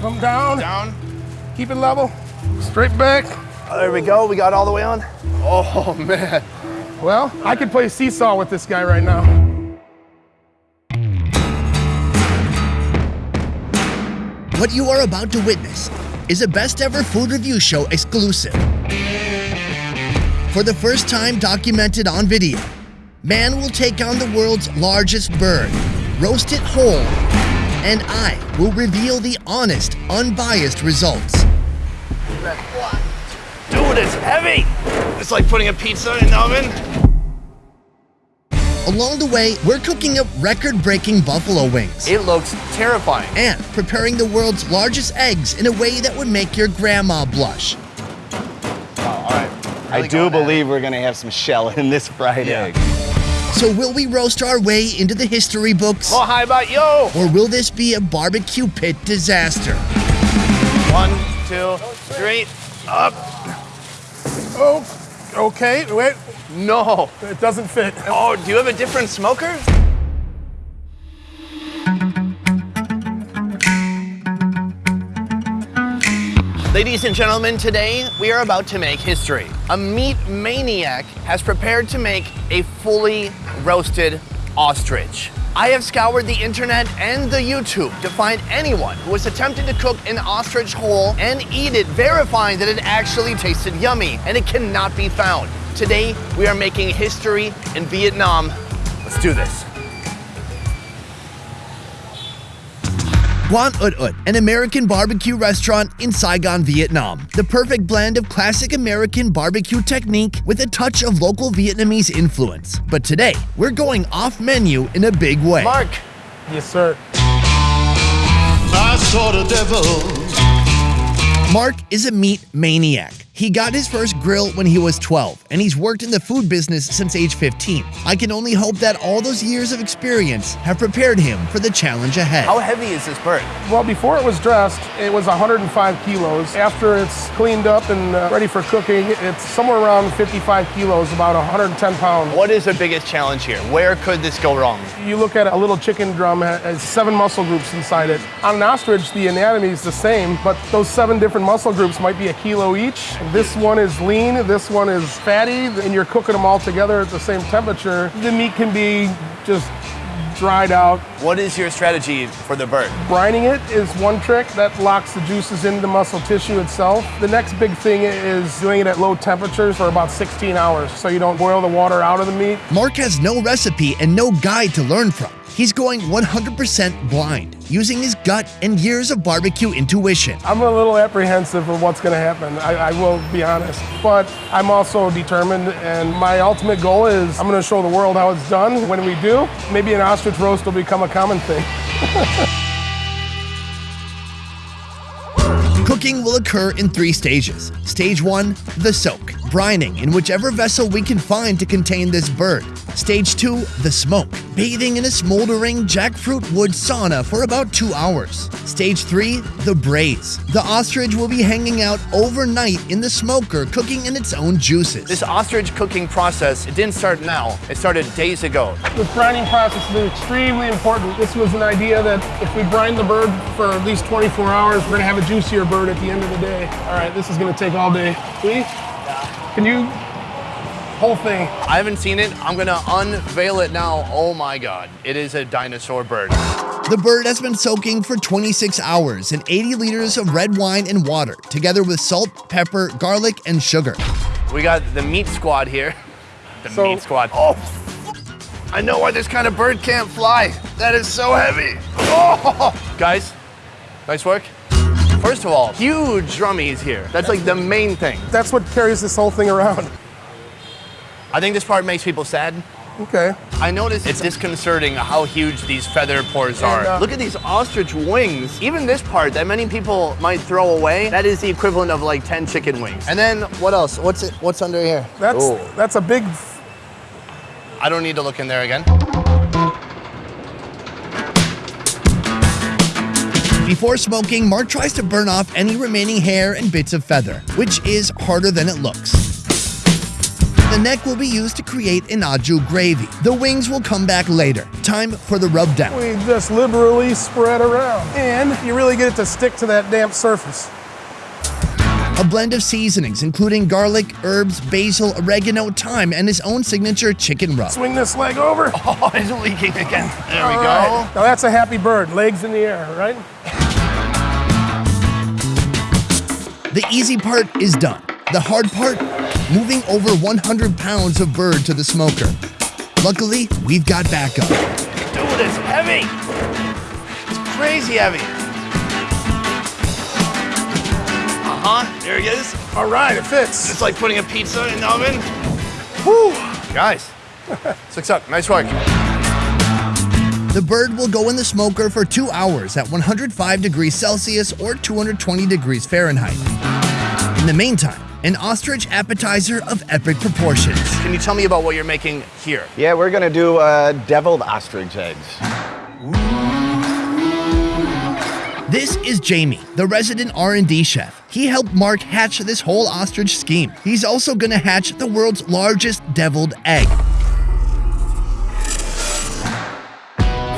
Come down. Down. Keep it level. Straight back. Oh, there we go. We got all the way on. Oh, man. Well, I could play seesaw with this guy right now. What you are about to witness is a best ever food review show exclusive. For the first time documented on video, man will take on the world's largest bird, roast it whole, and I will reveal the honest, unbiased results. Dude, it's heavy. It's like putting a pizza in the oven. Along the way, we're cooking up record breaking buffalo wings It looks terrifying. and preparing the world's largest eggs in a way that would make your grandma blush. Oh, all right. I do believe we're gonna have some shell in this fried Yeah. egg. So, will we roast our way into the history books? Oh, how about yo? Or will this be a barbecue pit disaster? One, two, three, up. Oh, okay. Wait, No. it doesn't fit. Oh, do you have a different smoker? Ladies and gentlemen, today we are about to make history. A meat maniac has prepared to make a fully roasted ostrich. I have scoured the internet and the YouTube to find anyone who has attempted to cook an ostrich whole and eat it, verifying that it actually tasted yummy, and it cannot be found. Today, we are making history in Vietnam. Let's do this. Quan Ut Ut, an American barbecue restaurant in Saigon, Vietnam. The perfect blend of classic American barbecue technique with a touch of local Vietnamese influence. But today, we're going off menu in a big way. Mark, Yes, sir. I saw the devil. Mark is a meat maniac. He got his first grill when he was 12, and he's worked in the food business since age 15. I can only hope that all those years of experience have prepared him for the challenge ahead. how heavy is this bird? Well, before it was dressed, it was 105 kilos. After it's cleaned up and uh, ready for cooking, it's somewhere around 55 kilos, about 110 pounds. What is the biggest challenge here? Where could this go wrong? You look at a little chicken drum ha- has seven muscle groups inside it. On an ostrich, the anatomy is the same, but those seven different muscle groups might be a kilo each. This one is lean, this one is fatty, and you're cooking them all together at the same temperature. The meat can be just dried out. What is your strategy for the bird? Brining it is one trick that locks the juices into the muscle tissue itself. The next big thing is doing it at low temperatures for about 16 hours so you don't boil the water out of the meat. Mark has no recipe and no guide to learn from. He's going 100% blind, using his gut and years of barbecue intuition. I'm a little apprehensive of what's going to happen. I, I will be honest, but I'm also determined. And my ultimate goal is I'm going to show the world how it's done. When we do, maybe an ostrich roast will become a common thing. Cooking will occur in three stages. Stage one, the soak, brining in whichever vessel we can find to contain this bird. Stage two, the smoke, bathing in a smoldering jackfruit wood sauna for about two hours. Stage three, the braise. The ostrich will be hanging out overnight in the smoker, cooking in its own juices. This ostrich cooking process, it didn't start now. It started days ago. The brining process is extremely important. This was an idea that if we brine the bird for at least 24 hours, we're going to have a juicier bird at the end of the day. All right, this is going to take all day. See? Can you? Whole thing. I haven't seen it. I'm gonna unveil it now. Oh my God, it is a dinosaur bird. The bird has been soaking for 26 hours in 80 liters of red wine and water, together with salt, pepper, garlic, and sugar. We got the meat squad here. The So- meat squad. Oh, I know why this kind of bird can't fly. That is so heavy. Oh, guys, nice work. First of all, huge drummies here. That's like the main thing. That's what carries this whole thing around. I think this part makes people sad. Okay. I noticed it's disconcerting how huge these feather pores are. uh, Look at these ostrich wings. Even this part that many people might throw away, that is the equivalent of like 10 chicken wings. And then what else? What's it? What's under here? That's Ooh. that's a big. I don't need to look in there again. Before smoking, Mark tries to burn off any remaining hair and bits of feather, which is harder than it looks. The the neck will be used to create an au jus gravy. The wings will come back later. Time for the rub down. We just liberally spread around. And you really get it to stick to that damp surface. A blend of seasonings, including garlic, herbs, basil, oregano, thyme, and his own signature chicken rub. Swing this leg over. Oh, it's leaking again. There we go. right. Now that's a happy bird, legs in the air, right? The easy part is done. The hard part, moving over 100 pounds of bird to the smoker. Luckily, we've got backup. Dude, it's heavy. It's crazy heavy. Uh-huh, there he is. All right, it fits. It's like putting a pizza in the oven. Whew. Guys, six up, nice work. The bird will go in the smoker for two hours at 105 degrees Celsius or 220 degrees Fahrenheit. In the meantime, an ostrich appetizer of epic proportions. Can you tell me about what you're making here? Yeah, we're gonna do uh, deviled ostrich eggs. This is Jamie, the resident R&D chef. He helped Mark hatch this whole ostrich scheme. He's also gonna hatch the world's largest deviled egg.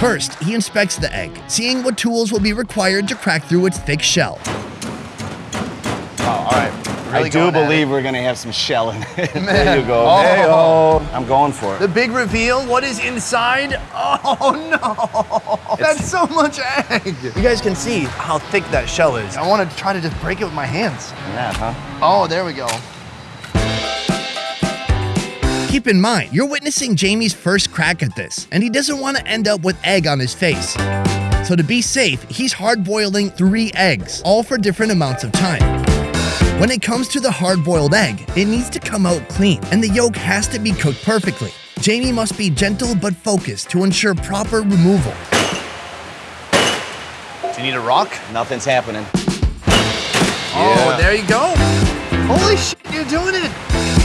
First, he inspects the egg, seeing what tools will be required to crack through its thick shell. Oh, all right. I do believe it. we're gonna have some shell in it. Man. there you go. Oh. Hey-oh. I'm going for it. The big reveal, what is inside? Oh no, that's so much egg. You guys can see how thick that shell is. I want to try to just break it with my hands. Yeah, huh? Oh, there we go. Keep in mind, you're witnessing Jamie's first crack at this, and he doesn't want to end up with egg on his face. So to be safe, he's hard-boiling three eggs, all for different amounts of time. When it comes to the hard-boiled egg, it needs to come out clean, and the yolk has to be cooked perfectly. Jamie must be gentle but focused to ensure proper removal. Do you need a rock? Nothing's happening. Oh, Yeah. there you go. Holy shit, you're doing it.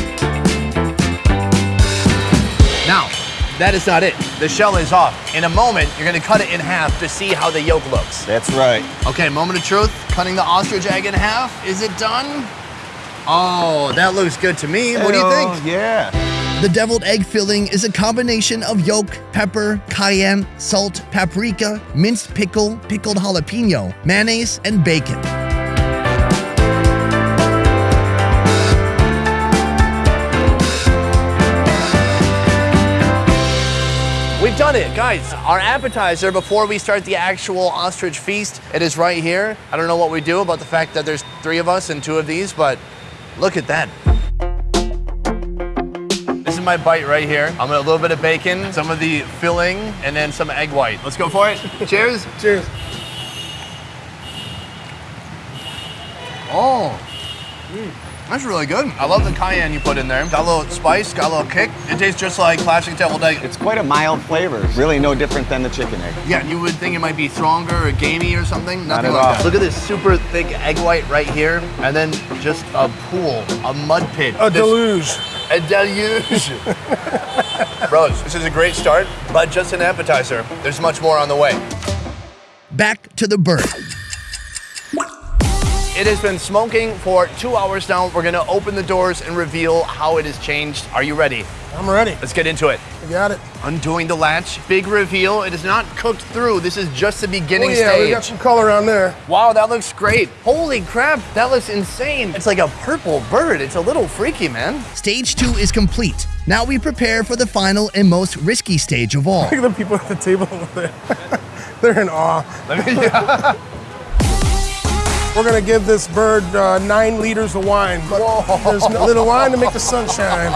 Now, that is not it. The shell is off. In a moment, you're gonna cut it in half to see how the yolk looks. That's right. Okay, moment of truth. Cutting the ostrich egg in half. Is it done? Oh, that looks good to me. What do you Hey-oh, think? Yeah. The deviled egg filling is a combination of yolk, pepper, cayenne, salt, paprika, minced pickle, pickled jalapeno, mayonnaise, and bacon. Done it, guys. Our appetizer before we start the actual ostrich feast, it is right here. I don't know what we do about the fact that there's three of us and two of these, but look at that. This is my bite right here. I'm gonna a little bit of bacon, some of the filling, and then some egg white. Let's go for it. Cheers. Cheers. Oh, mm, that's really good. I love the cayenne you put in there. Got a little spice, got a little kick. It tastes just like classic deviled egg. It's quite a mild flavor. Really no different than the chicken egg. Yeah, you would think it might be stronger or gamey or something. Not Nothing at like all. that. Look at this super thick egg white right here, and then just a pool, a mud pit. A This- deluge. A deluge. Bros, this is a great start, but just an appetizer. There's much more on the way. Back to the bird. It has been smoking for two hours now. We're gonna open the doors and reveal how it has changed. Are you ready? I'm ready. Let's get into it. You got it. Undoing the latch, big reveal. It is not cooked through. This is just the beginning oh, yeah, stage. we got some color on there. Wow, that looks great. Holy crap, that looks insane. It's like a purple bird. It's a little freaky, man. Stage two is complete. Now we prepare for the final and most risky stage of all. Look at the people at the table over there. They're in awe. Let me, We're gonna give this bird uh, nine liters of wine, but there's a little wine to make the sun shine.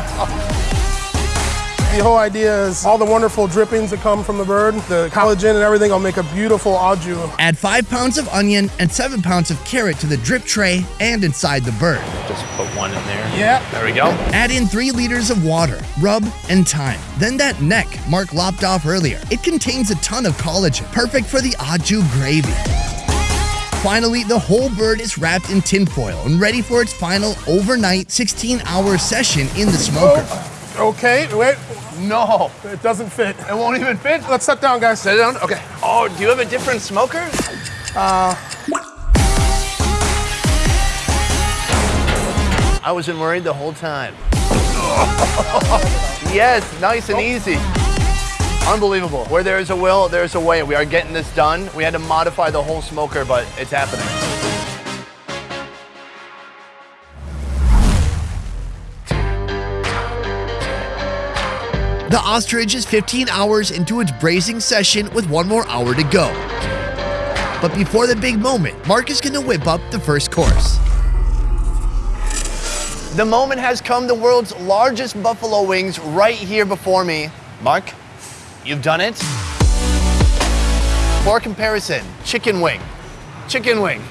The whole idea is all the wonderful drippings that come from the bird, the collagen and everything will make a beautiful au jus. Add 5 pounds of onion and 7 pounds of carrot to the drip tray and inside the bird. just put one in there. Yeah. There we go. Add in 3 liters of water, rub, and thyme. Then that neck Mark lopped off earlier. It contains a ton of collagen, perfect for the au jus gravy. Finally, the whole bird is wrapped in tinfoil and ready for its final overnight 16 hour session in the smoker. Oh, okay, wait, No, it doesn't fit. it won't even fit. Let's sit down, guys. Sit down. Okay. Oh, do you have a different smoker? Uh. I wasn't worried the whole time. Yes, nice and easy. Unbelievable. Where there is a will, there's a way. We are getting this done. We had to modify the whole smoker, but it's happening. The ostrich is 15 hours into its braising session with one more hour to go. But before the big moment, Mark is gonna whip up the first course. The moment has come. The world's largest buffalo wings right here before me. Mark, you've done it. For comparison, chicken wing, chicken wing,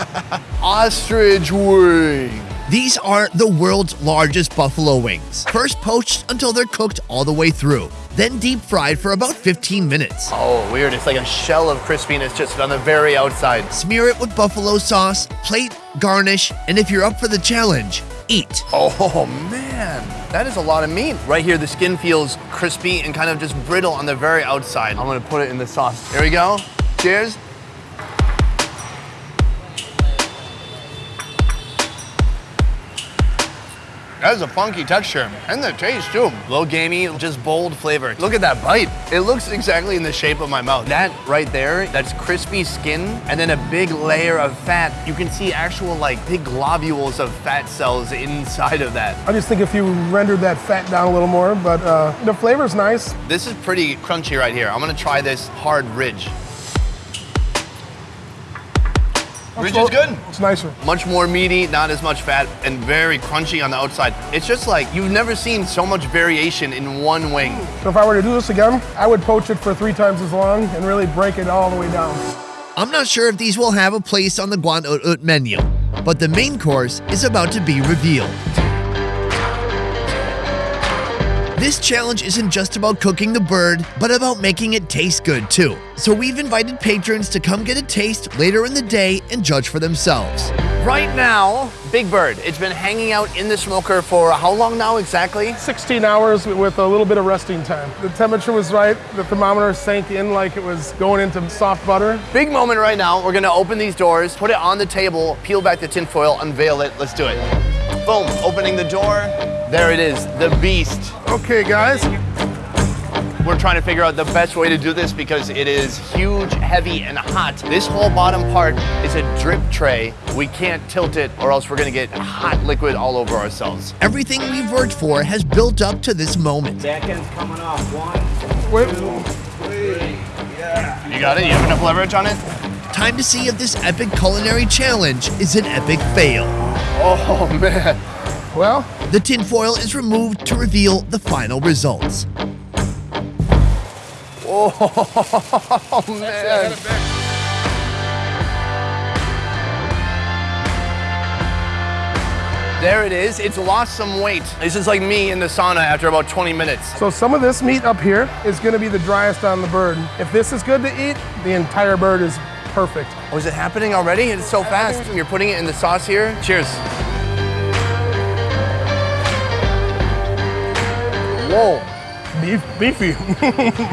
ostrich wing. These are the world's largest buffalo wings. First poached until they're cooked all the way through, then deep fried for about 15 minutes. Oh, weird. It's like a shell of crispiness just on the very outside. Smear it with buffalo sauce, plate, garnish, and if you're up for the challenge, eat. Oh man, that is a lot of meat. Right here, the skin feels crispy and kind of just brittle on the very outside. I'm gonna put it in the sauce. Here we go. Cheers. That is a funky texture and the taste too. Low gamey, just bold flavor. Look at that bite. It looks exactly in the shape of my mouth. That right there, that's crispy skin and then a big layer of fat. You can see actual like big globules of fat cells inside of that. I just think if you rendered that fat down a little more, but uh, the flavor's nice. This is pretty crunchy right here. I'm gonna try this hard ridge. Ridge is good. It's nicer. Much more meaty, not as much fat, and very crunchy on the outside. It's just like you've never seen so much variation in one wing. So if I were to do this again, I would poach it for three times as long and really break it all the way down. I'm not sure if these will have a place on the Quan Ut Ut menu, but the main course is about to be revealed. This challenge isn't just about cooking the bird, but about making it taste good too. So we've invited patrons to come get a taste later in the day and judge for themselves. Right now, Big Bird, it's been hanging out in the smoker for how long now exactly? 16 hours with a little bit of resting time. The temperature was right. The thermometer sank in like it was going into soft butter. Big moment right now. We're gonna open these doors, put it on the table, peel back the tinfoil, unveil it. Let's do it. Boom, opening the door. There it is, the beast. Okay, guys. We're trying to figure out the best way to do this because it is huge, heavy, and hot. This whole bottom part is a drip tray. We can't tilt it or else we're gonna get hot liquid all over ourselves. Everything we've worked for has built up to this moment. Back end's coming off. One, Wait, You got it? You have enough leverage on it? Time to see if this epic culinary challenge is an epic fail. Oh man. well, The tinfoil is removed to reveal the final results. Oh man. There it is. It's lost some weight. This is like me in the sauna after about 20 minutes. so some of this meat up here is gonna be the driest on the bird. If this is good to eat, the entire bird is perfect. Oh, is it happening already? It's so fast. You're putting it in the sauce here. Cheers. Whoa. Beef, beefy.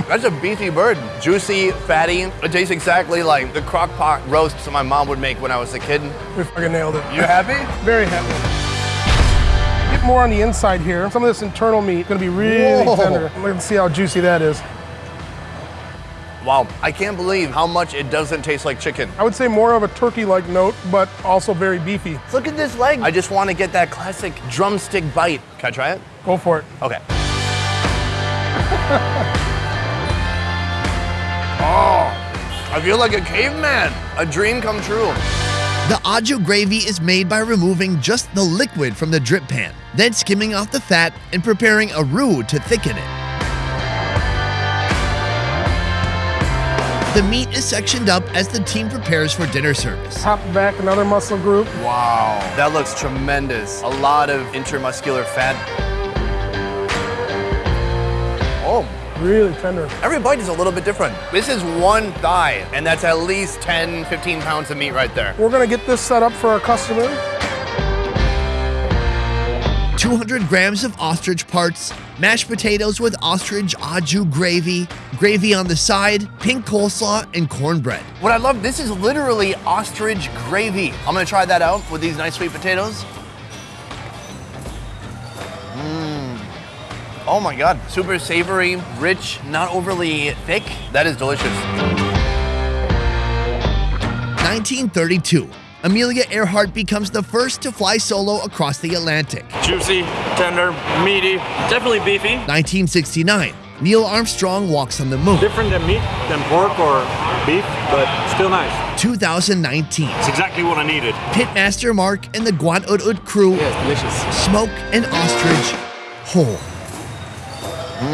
That's a beefy bird. Juicy, fatty. It tastes exactly like the crock pot roasts my mom would make when I was a kid. we fucking nailed it. You happy? Very happy. Get more on the inside here. Some of this internal meat is gonna be really Whoa. tender. Let's see how juicy that is. Wow, I can't believe how much it doesn't taste like chicken. I would say more of a turkey-like note, but also very beefy. Look at this leg. I just want to get that classic drumstick bite. Can I try it? Go for it. Okay. oh, I feel like a caveman. A dream come true. The au jus gravy is made by removing just the liquid from the drip pan, then skimming off the fat and preparing a roux to thicken it. The meat is sectioned up as the team prepares for dinner service. Pop back another muscle group. Wow, that looks tremendous. A lot of intermuscular fat. Really tender. every bite is a little bit different. This is one thigh, and that's at least 10, 15 pounds of meat right there. We're gonna get this set up for our customer. 200 grams of ostrich parts, mashed potatoes with ostrich au jus gravy, gravy on the side, pink coleslaw, and cornbread. What I love, this is literally ostrich gravy. I'm gonna try that out with these nice sweet potatoes. Oh my God, super savory, rich, not overly thick. That is delicious. 1932. Amelia Earhart becomes the first to fly solo across the Atlantic. Juicy, tender, meaty, definitely beefy. 1969. Neil Armstrong walks on the moon. Different than meat, than pork or beef, but still nice. 2019. It's exactly what I needed. Pitmaster Mark and the Quan Ut Ut crew Yes, delicious. smoke an ostrich whole. From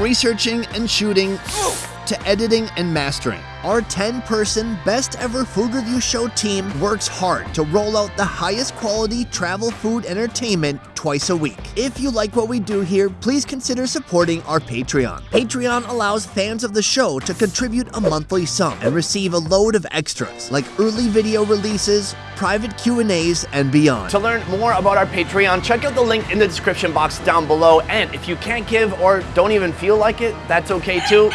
researching and shooting to editing and mastering, our 10 person best ever food review show team works hard to roll out the highest quality travel food entertainment twice a week. If you like what we do here, please consider supporting our Patreon. Patreon allows fans of the show to contribute a monthly sum and receive a load of extras like early video releases, private Q&As, and beyond. To learn more about our Patreon, check out the link in the description box down below. And if you can't give or don't even feel like it, that's okay too.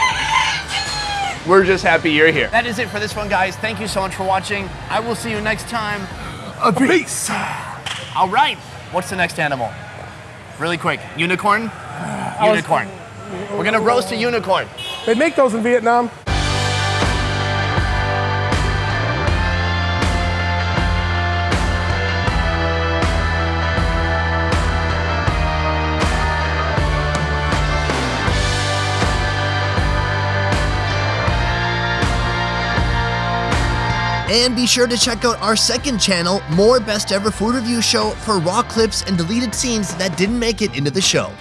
We're just happy you're here. That is it for this one, guys. Thank you so much for watching. I will see you next time. A Peace. All right. What's the next animal? Really quick. Unicorn? Unicorn. We're gonna roast a unicorn. They make those in Vietnam. And be sure to check out our second channel, More Best Ever Food Review Show, for raw clips and deleted scenes that didn't make it into the show.